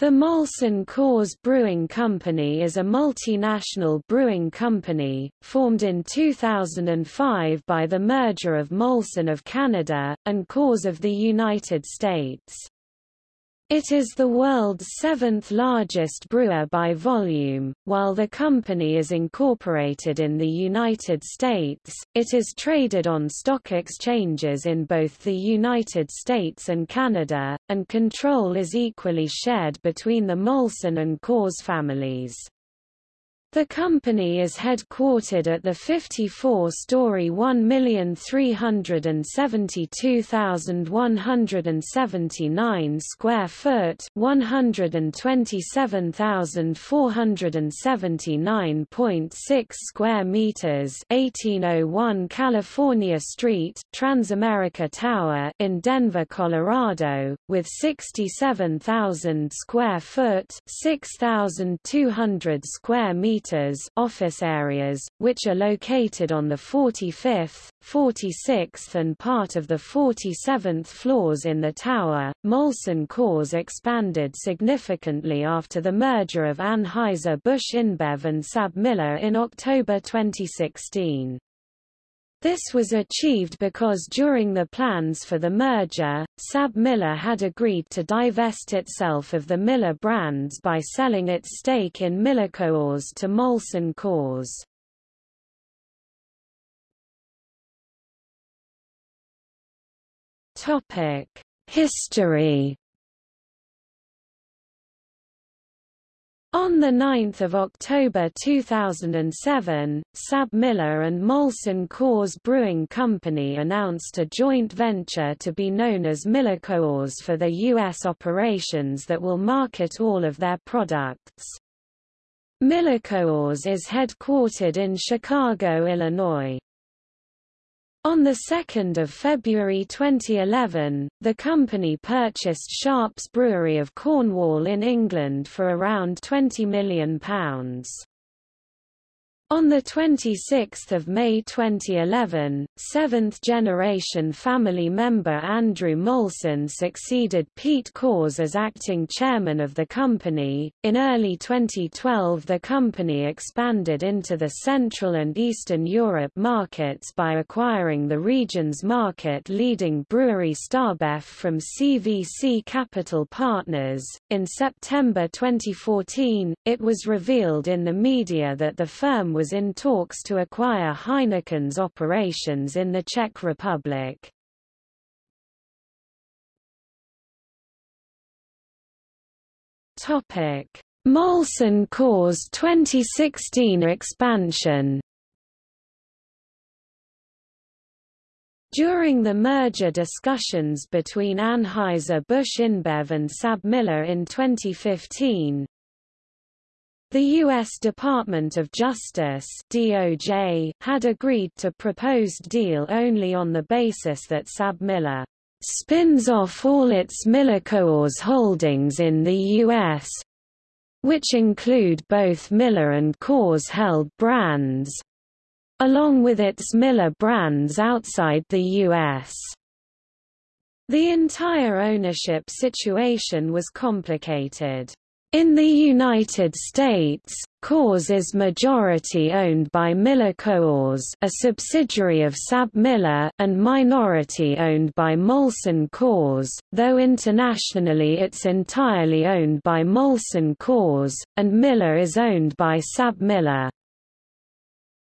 The Molson Coors Brewing Company is a multinational brewing company, formed in 2005 by the merger of Molson of Canada, and Coors of the United States. It is the world's seventh largest brewer by volume. While the company is incorporated in the United States, it is traded on stock exchanges in both the United States and Canada, and control is equally shared between the Molson and Coors families. The company is headquartered at the 54-story 1,372,179 square foot (127,479.6 square meters) 1801 California Street, Transamerica Tower in Denver, Colorado, with 67,000 square foot (6,200 square meters) office areas, which are located on the 45th, 46th and part of the 47th floors in the tower. Molson Coors expanded significantly after the merger of Anheuser-Busch InBev and SABMiller in October 2016. This was achieved because during the plans for the merger, SABMiller had agreed to divest itself of the Miller brands by selling its stake in MillerCoors to Molson Coors. History On 9 October 2007, SABMiller and Molson Coors Brewing Company announced a joint venture to be known as MillerCoors for their U.S. operations that will market all of their products. MillerCoors is headquartered in Chicago, Illinois. On 2 February 2011, the company purchased Sharps Brewery of Cornwall in England for around £20 million. On 26 May 2011, seventh-generation family member Andrew Molson succeeded Pete Coors as acting chairman of the company. In early 2012 the company expanded into the Central and Eastern Europe markets by acquiring the region's market-leading brewery StarBev from CVC Capital Partners. In September 2014, it was revealed in the media that the firm was in talks to acquire Heineken's operations in the Czech Republic. Molson Coors 2016 expansion. During the merger discussions between Anheuser-Busch InBev and SABMiller in 2015, the U.S. Department of Justice DOJ had agreed to proposed deal only on the basis that SABMiller spins off all its MillerCoors holdings in the U.S., which include both Miller and Coors-held brands, along with its Miller brands outside the U.S. The entire ownership situation was complicated. In the United States, Coors is majority-owned by MillerCoors a subsidiary of SABMiller and minority-owned by Molson Coors, though internationally it's entirely owned by Molson Coors, and Miller is owned by SABMiller.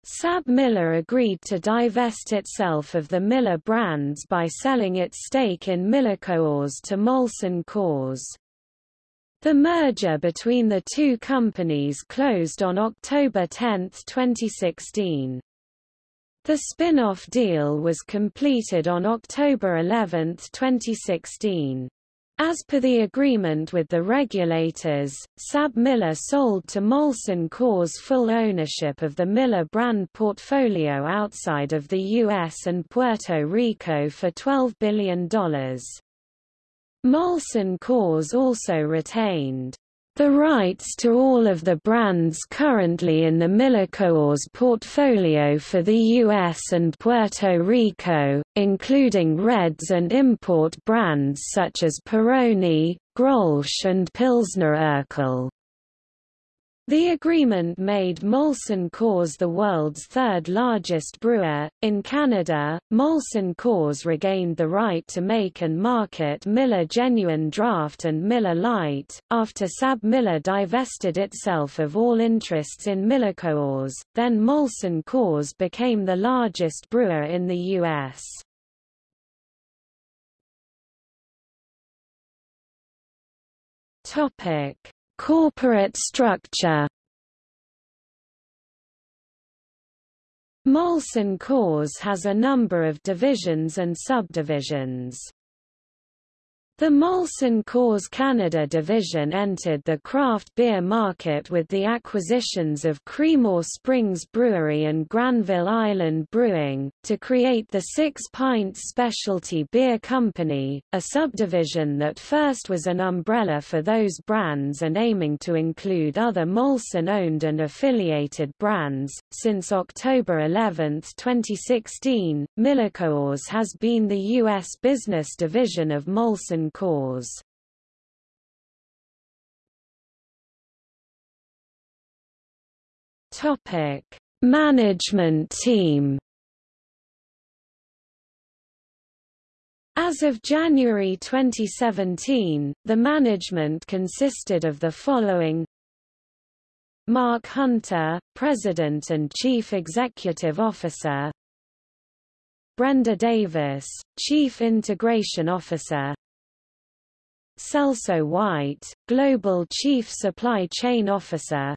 SABMiller agreed to divest itself of the Miller brands by selling its stake in MillerCoors to Molson Coors. The merger between the two companies closed on October 10, 2016. The spin-off deal was completed on October 11, 2016. As per the agreement with the regulators, SABMiller sold to Molson Coors full ownership of the Miller brand portfolio outside of the U.S. and Puerto Rico for $12 billion. Molson Coors also retained The rights to all of the brands currently in the MillerCoors portfolio for the US and Puerto Rico, including Reds and import brands such as Peroni, Grolsch and Pilsner Urquell. The agreement made Molson Coors the world's third largest brewer. In Canada, Molson Coors regained the right to make and market Miller Genuine Draft and Miller Lite, after SABMiller divested itself of all interests in MillerCoors, then Molson Coors became the largest brewer in the U.S. Topic Corporate structure Molson Coors has a number of divisions and subdivisions. The Molson Coors Canada division entered the craft beer market with the acquisitions of Creemore Springs Brewery and Granville Island Brewing, to create the Six Pints Specialty Beer Company, a subdivision that first was an umbrella for those brands and aiming to include other Molson-owned and affiliated brands. Since October 11, 2016, MillerCoors has been the U.S. business division of Molson Coors. Topic: Management team. As of January 2017, the management consisted of the following Mark Hunter, President and Chief Executive Officer Brenda Davis, Chief Integration Officer Celso White, Global Chief Supply Chain Officer.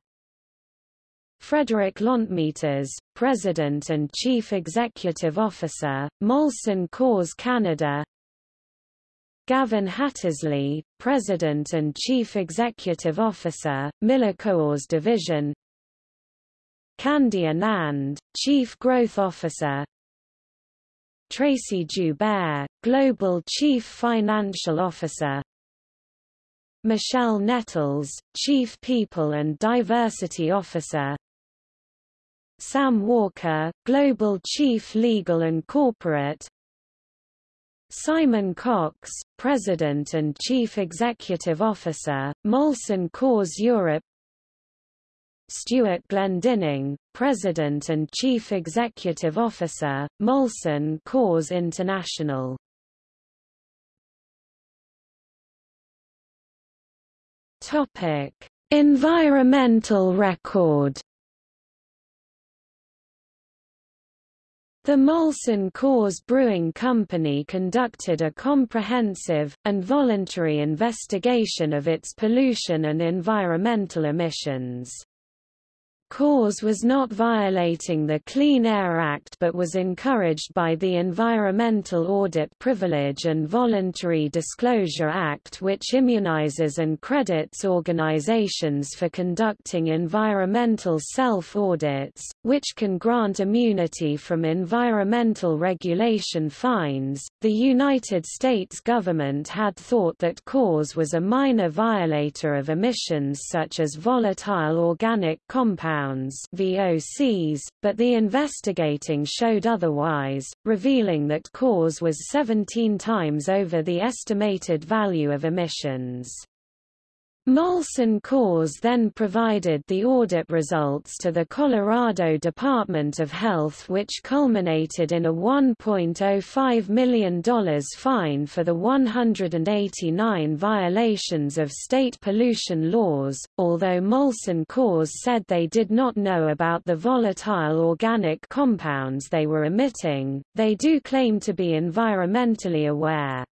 Frederic Landtmeters, President and Chief Executive Officer, Molson Coors Canada. Gavin Hattersley, President and Chief Executive Officer, MillerCoors Division. Kandy Anand, Chief Growth Officer. Tracey Joubert, Global Chief Financial Officer Michelle Nettles, Chief People and Diversity Officer. Sam Walker, Global Chief Legal and Corporate. Simon Cox, President and Chief Executive Officer, Molson Coors Europe. Stuart Glendinning, President and Chief Executive Officer, Molson Coors International Topic: Environmental record. The Molson Coors Brewing Company conducted a comprehensive, and voluntary investigation of its pollution and environmental emissions. Coors was not violating the Clean Air Act but was encouraged by the Environmental Audit Privilege and Voluntary Disclosure Act which immunizes and credits organizations for conducting environmental self-audits, which can grant immunity from environmental regulation fines. The United States government had thought that Coors was a minor violator of emissions such as volatile organic compounds VOCs, but the investigating showed otherwise, revealing that Coors was 17 times over the estimated value of emissions. Molson Coors then provided the audit results to the Colorado Department of Health which culminated in a $1.05 million fine for the 189 violations of state pollution laws, although Molson Coors said they did not know about the volatile organic compounds they were emitting, they do claim to be environmentally aware.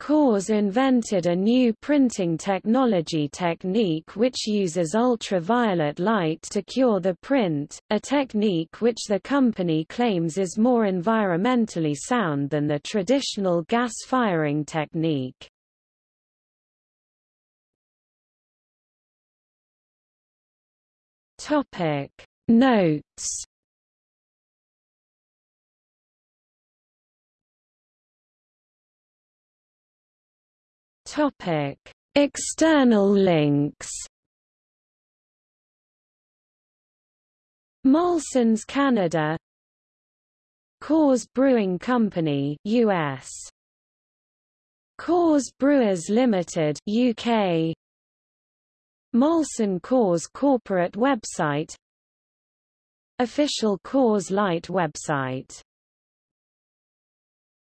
Coors invented a new printing technology technique which uses ultraviolet light to cure the print, a technique which the company claims is more environmentally sound than the traditional gas firing technique. Notes Topic: External links. Molson's Canada. Coors Brewing Company US Coors Brewers Limited UK Molson Coors corporate website. Official Coors Light website